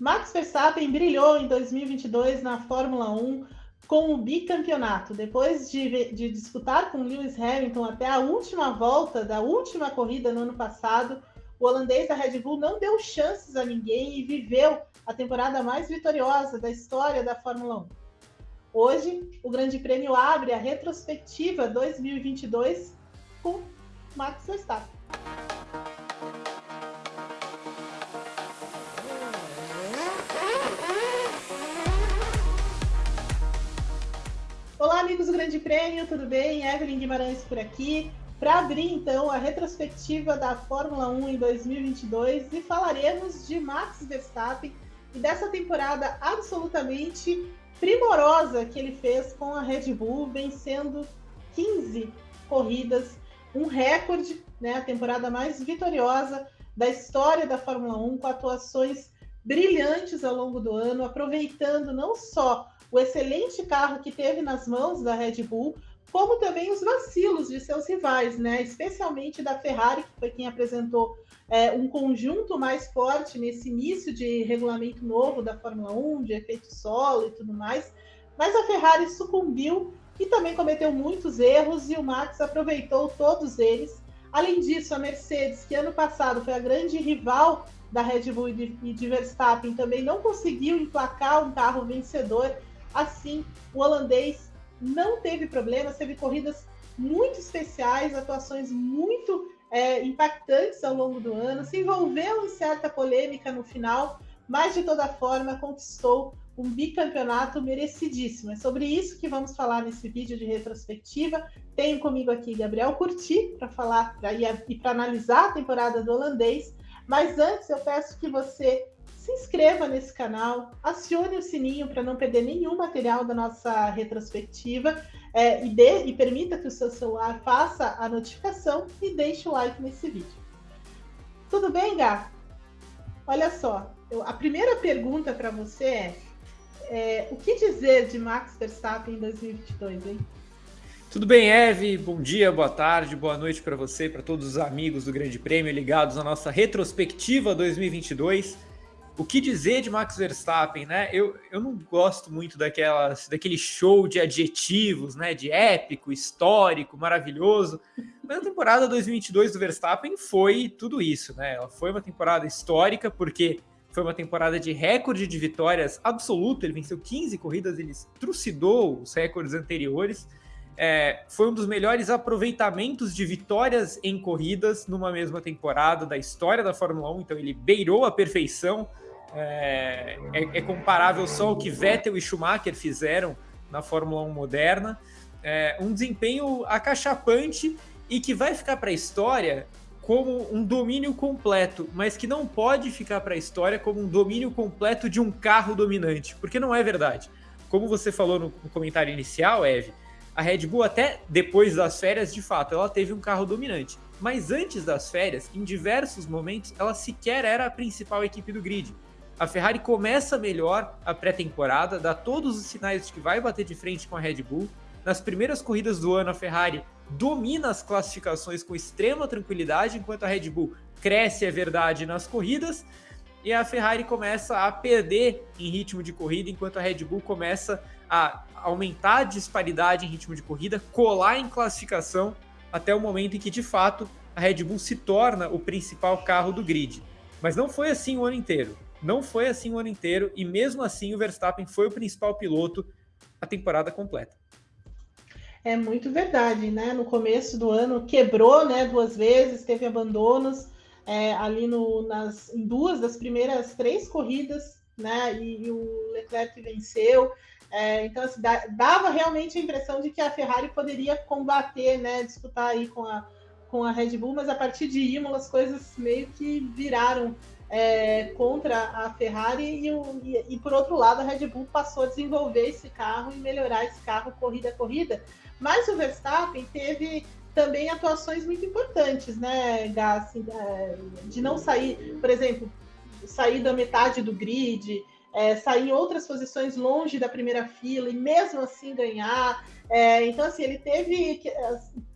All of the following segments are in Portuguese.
Max Verstappen brilhou em 2022 na Fórmula 1 com o bicampeonato. Depois de, de, disputar com Lewis Hamilton até a última volta da última corrida no ano passado, o holandês da Red Bull não deu chances a ninguém e viveu a temporada mais vitoriosa da história da Fórmula 1. Hoje, o Grande Prêmio abre a retrospectiva 2022 com Max Verstappen. Amigos do Grande Prêmio, tudo bem? Evelyn Guimarães por aqui. Para abrir, então, a retrospectiva da Fórmula 1 em 2022 e falaremos de Max Verstappen e dessa temporada absolutamente primorosa que ele fez com a Red Bull, vencendo 15 corridas, um recorde, né, a temporada mais vitoriosa da história da Fórmula 1, com atuações brilhantes ao longo do ano, aproveitando não só o excelente carro que teve nas mãos da Red Bull, como também os vacilos de seus rivais, né? Especialmente da Ferrari, que foi quem apresentou é, um conjunto mais forte nesse início de regulamento novo da Fórmula 1, de efeito solo e tudo mais. Mas a Ferrari sucumbiu e também cometeu muitos erros e o Max aproveitou todos eles. Além disso, a Mercedes, que ano passado foi a grande rival da Red Bull e de Verstappen, também não conseguiu emplacar um carro vencedor Assim, o holandês não teve problemas, teve corridas muito especiais, atuações muito é, impactantes ao longo do ano, se envolveu em certa polêmica no final, mas de toda forma conquistou um bicampeonato merecidíssimo. É sobre isso que vamos falar nesse vídeo de retrospectiva. Tenho comigo aqui Gabriel Curti para falar pra, e para analisar a temporada do holandês. Mas antes eu peço que você se inscreva nesse canal, acione o sininho para não perder nenhum material da nossa retrospectiva é, e, dê, e permita que o seu celular faça a notificação e deixe o like nesse vídeo. Tudo bem, Gá? Olha só, eu, a primeira pergunta para você é, é, o que dizer de Max Verstappen em 2022, hein? Tudo bem, Eve? Bom dia, boa tarde, boa noite para você, para todos os amigos do Grande Prêmio ligados à nossa retrospectiva 2022 o que dizer de Max Verstappen, né? Eu, eu não gosto muito daquelas, daquele show de adjetivos, né? De épico, histórico, maravilhoso. Mas a temporada 2022 do Verstappen foi tudo isso, né? Ela foi uma temporada histórica porque foi uma temporada de recorde de vitórias absoluto. Ele venceu 15 corridas, ele trucidou os recordes anteriores. É, foi um dos melhores aproveitamentos de vitórias em corridas numa mesma temporada da história da Fórmula 1. Então ele beirou a perfeição é, é, é, comparável só ao que Vettel e Schumacher fizeram na Fórmula 1 moderna. É, um desempenho acachapante e que vai ficar para a história como um domínio completo, mas que não pode ficar para a história como um domínio completo de um carro dominante, porque não é verdade. Como você falou no, no comentário inicial, Eve, a Red Bull até depois das férias, de fato, ela teve um carro dominante. Mas antes das férias, em diversos momentos, ela sequer era a principal equipe do grid. A Ferrari começa melhor a pré-temporada, dá todos os sinais de que vai bater de frente com a Red Bull. Nas primeiras corridas do ano, a Ferrari domina as classificações com extrema tranquilidade, enquanto a Red Bull cresce, é verdade, nas corridas. E a Ferrari começa a perder em ritmo de corrida, enquanto a Red Bull começa a aumentar a disparidade em ritmo de corrida, colar em classificação, até o momento em que, de fato, a Red Bull se torna o principal carro do grid. Mas não foi assim o ano inteiro. Não foi assim o ano inteiro e mesmo assim o Verstappen foi o principal piloto a temporada completa. É muito verdade, né? No começo do ano quebrou, né? Duas vezes, teve abandonos é, ali no, nas, em duas das primeiras três corridas, né? E, e o Leclerc venceu. É, então, assim, dava realmente a impressão de que a Ferrari poderia combater, né? Disputar aí com a, com a Red Bull, mas a partir de Imola as coisas meio que viraram é, contra a Ferrari e, e, e, por outro lado a Red Bull passou a desenvolver esse carro e melhorar esse carro corrida a corrida. Mas o Verstappen teve também atuações muito importantes, né, Gassi? É, de não sair, por exemplo, sair da metade do grid, é, sair em outras posições longe da primeira fila e mesmo assim ganhar. É, então, assim, ele teve que,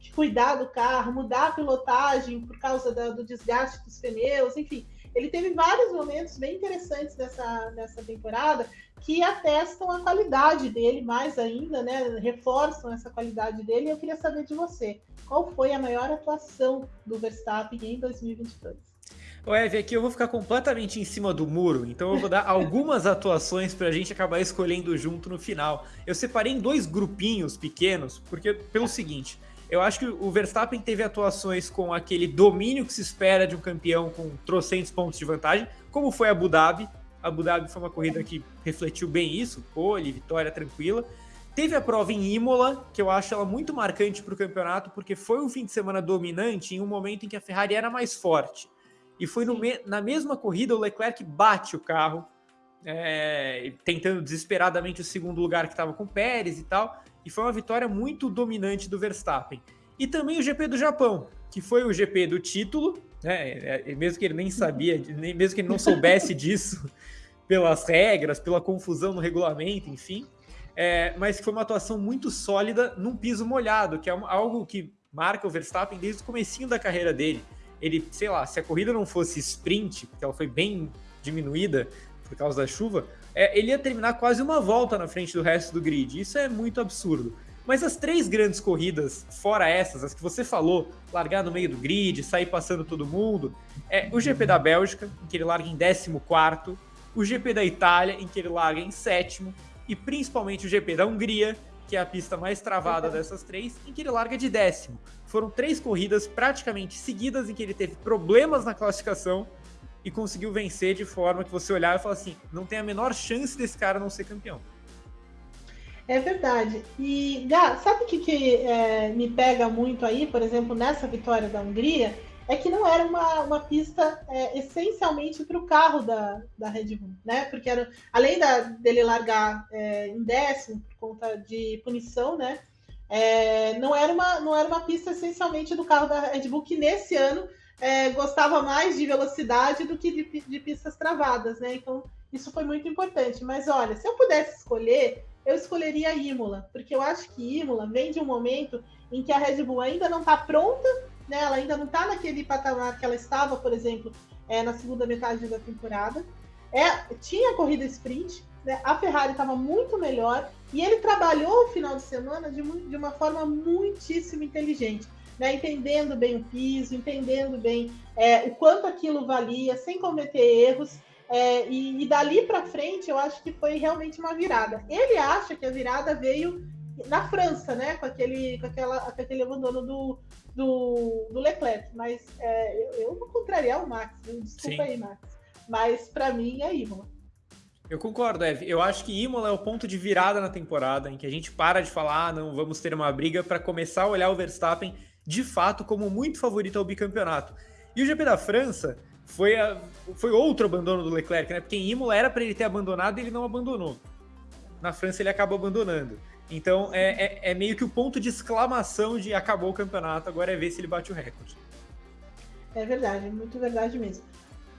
que, cuidar do carro, mudar a pilotagem por causa da, do desgaste dos pneus, enfim ele teve vários momentos bem interessantes nessa, nessa temporada que atestam a qualidade dele mais ainda, né? Reforçam essa qualidade dele. E eu queria saber de você, qual foi a maior atuação do Verstappen em 2022? O Eve, aqui eu vou ficar completamente em cima do muro, então eu vou dar algumas atuações para a gente acabar escolhendo junto no final. Eu separei em dois grupinhos pequenos, porque pelo seguinte, eu acho que o Verstappen teve atuações com aquele domínio que se espera de um campeão com trocentos pontos de vantagem, como foi Abu Dhabi. Abu Dhabi foi uma corrida que refletiu bem isso, pole, vitória tranquila. Teve a prova em Imola, que eu acho ela muito marcante para o campeonato, porque foi um fim de semana dominante em um momento em que a Ferrari era mais forte. E foi me na mesma corrida o Leclerc bate o carro, é, tentando desesperadamente o segundo lugar que estava com o Pérez e tal. E foi uma vitória muito dominante do Verstappen. E também o GP do Japão, que foi o GP do título, né? É, é, mesmo que ele nem sabia, nem, mesmo que ele não soubesse disso pelas regras, pela confusão no regulamento, enfim. É, mas que foi uma atuação muito sólida num piso molhado, que é algo que marca o Verstappen desde o comecinho da carreira dele ele, sei lá, se a corrida não fosse sprint, porque ela foi bem diminuída por causa da chuva, é, ele ia terminar quase uma volta na frente do resto do grid. Isso é muito absurdo. Mas as três grandes corridas, fora essas, as que você falou, largar no meio do grid, sair passando todo mundo, é o GP da Bélgica, em que ele larga em 14, o GP da Itália, em que ele larga em sétimo, e principalmente o GP da Hungria, que é a pista mais travada dessas três, em que ele larga de décimo. Foram três corridas praticamente seguidas em que ele teve problemas na classificação e conseguiu vencer de forma que você olhar e falar assim: não tem a menor chance desse cara não ser campeão. É verdade. E, Gá, sabe o que, que é, me pega muito aí, por exemplo, nessa vitória da Hungria? é que não era uma, uma pista é, essencialmente para o carro da, da Red Bull, né? Porque era, além da, dele largar é, em décimo por conta de punição, né? É, não, era uma, não era uma pista essencialmente do carro da Red Bull, que nesse ano é, gostava mais de velocidade do que de, de pistas travadas, né? Então, isso foi muito importante. Mas olha, se eu pudesse escolher, eu escolheria a Imola, porque eu acho que Imola vem de um momento em que a Red Bull ainda não está pronta né? Ela ainda não está naquele patamar que ela estava, por exemplo, é, na segunda metade da temporada. É, tinha corrida sprint, né? a Ferrari estava muito melhor e ele trabalhou o final de semana de, de uma forma muitíssimo inteligente. Né, entendendo bem o piso, entendendo bem é, o quanto aquilo valia, sem cometer erros. É, e, e, dali para frente, eu acho que foi realmente uma virada. Ele acha que a virada veio na França, né, com aquele, com aquela, com aquele abandono do, do, do Leclerc, mas é, eu, eu vou contrariar o Max, desculpa Sim. aí, Max. Mas para mim é Imola. Eu concordo, Ev. Eu acho que Imola é o ponto de virada na temporada, em que a gente para de falar, ah, não, vamos ter uma briga, para começar a olhar o Verstappen de fato como muito favorito ao bicampeonato. E o GP da França foi, a, foi outro abandono do Leclerc, né? Porque em Imola era para ele ter abandonado e ele não abandonou. Na França ele acabou abandonando. Então é, é, é, meio que o ponto de exclamação de acabou o campeonato, agora é ver se ele bate o recorde. É verdade, muito verdade mesmo.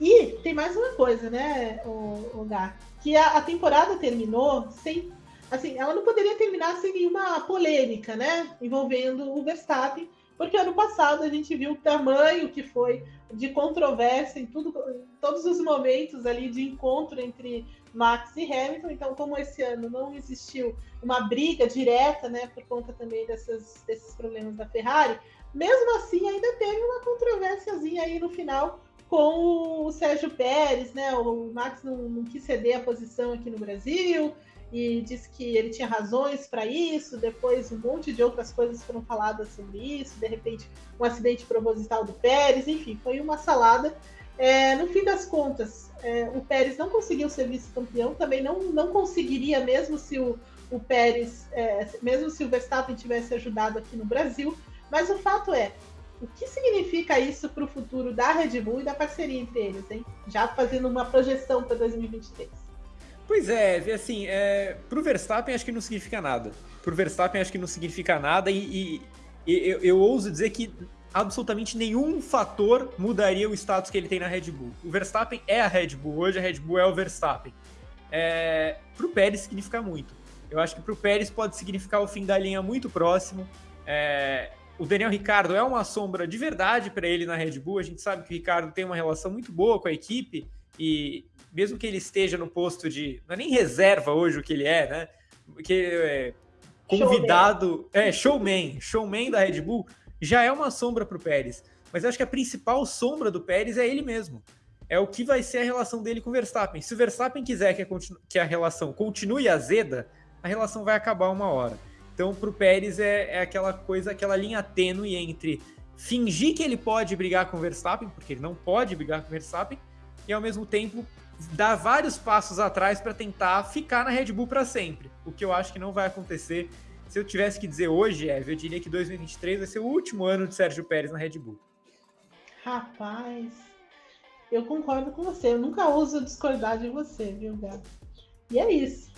E tem mais uma coisa, né, o, o Gá, que a, a, temporada terminou sem. Assim, ela não poderia terminar sem nenhuma polêmica, né? Envolvendo o Verstappen, porque ano passado a gente viu o tamanho que foi de controvérsia em tudo, todos os momentos ali de encontro entre Max e Hamilton. Então, como esse ano não existiu uma briga direta, né, por conta também dessas, desses problemas da Ferrari, mesmo assim ainda teve uma controvérsiazinha aí no final com o Sérgio Pérez, né? O Max não, não quis ceder a posição aqui no Brasil e disse que ele tinha razões para isso. Depois, um monte de outras coisas foram faladas sobre isso. De repente, um acidente proposital do Pérez. Enfim, foi uma salada. É, no fim das contas, é, o Pérez não conseguiu ser vice-campeão. Também não, não conseguiria, mesmo se o, o Pérez, é, mesmo se o Verstappen tivesse ajudado aqui no Brasil. Mas o fato é, o que significa isso para o futuro da Red Bull e da parceria entre eles, hein? Já fazendo uma projeção para 2023. Pois é, assim, é, pro Verstappen acho que não significa nada. Pro Verstappen acho que não significa nada e, e, e eu, eu, ouso dizer que absolutamente nenhum fator mudaria o status que ele tem na Red Bull. O Verstappen é a Red Bull, hoje a Red Bull é o Verstappen. É, pro Pérez significa muito. Eu acho que pro Pérez pode significar o fim da linha muito próximo. É, o Daniel Ricardo é uma sombra de verdade para ele na Red Bull. A gente sabe que o Ricardo tem uma relação muito boa com a equipe e mesmo que ele esteja no posto de. Não é nem reserva hoje o que ele é, né? Porque é convidado. Showman. É, showman. Showman da Red Bull já é uma sombra para o Pérez. Mas acho que a principal sombra do Pérez é ele mesmo. É o que vai ser a relação dele com o Verstappen. Se o Verstappen quiser que a, que a relação continue azeda, a relação vai acabar uma hora. Então, para o Pérez é, é aquela coisa, aquela linha tênue entre fingir que ele pode brigar com o Verstappen, porque ele não pode brigar com o Verstappen, e ao mesmo tempo dar vários passos atrás para tentar ficar na Red Bull para sempre. O que eu acho que não vai acontecer. Se eu tivesse que dizer hoje, Eve, eu diria que 2023 vai ser o último ano de Sérgio Pérez na Red Bull. Rapaz, eu concordo com você. Eu nunca uso discordar de você, viu, Gato? E é isso.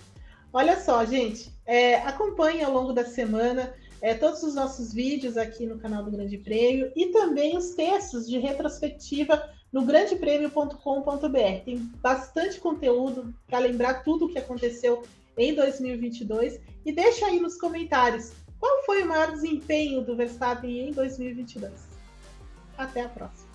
Olha só, gente, é, acompanhe ao longo da semana é, todos os nossos vídeos aqui no canal do Grande Prêmio e também os textos de retrospectiva no grandepremio.com.br. Tem bastante conteúdo para lembrar tudo o que aconteceu em 2022 e deixa aí nos comentários qual foi o maior desempenho do Verstappen em 2022. Até a próxima.